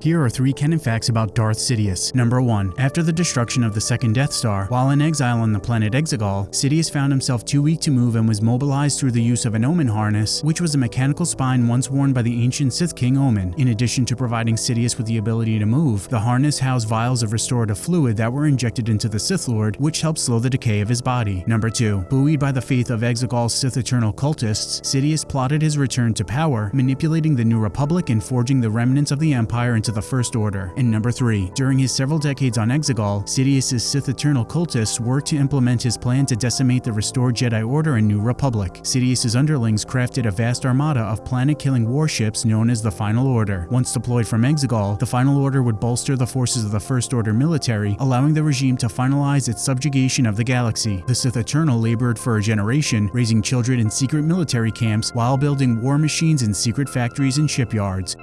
Here are three canon facts about Darth Sidious. Number 1. After the destruction of the second Death Star, while in exile on the planet Exegol, Sidious found himself too weak to move and was mobilized through the use of an Ommin harness, which was a mechanical spine once worn by the ancient Sith King Ommin. In addition to providing Sidious with the ability to move, the harness housed vials of restorative fluid that were injected into the Sith Lord, which helped slow the decay of his body. Number 2. Buoyed by the faith of Exegol's Sith Eternal cultists, Sidious plotted his return to power, manipulating the New Republic and forging the remnants of the Empire into the First Order. And number 3. During his several decades on Exegol, Sidious's Sith Eternal cultists worked to implement his plan to decimate the restored Jedi Order and New Republic. Sidious's underlings crafted a vast armada of planet-killing warships known as the Final Order. Once deployed from Exegol, the Final Order would bolster the forces of the First Order military, allowing the regime to finalize its subjugation of the galaxy. The Sith Eternal labored for a generation, raising children in secret military camps while building war machines in secret factories and shipyards.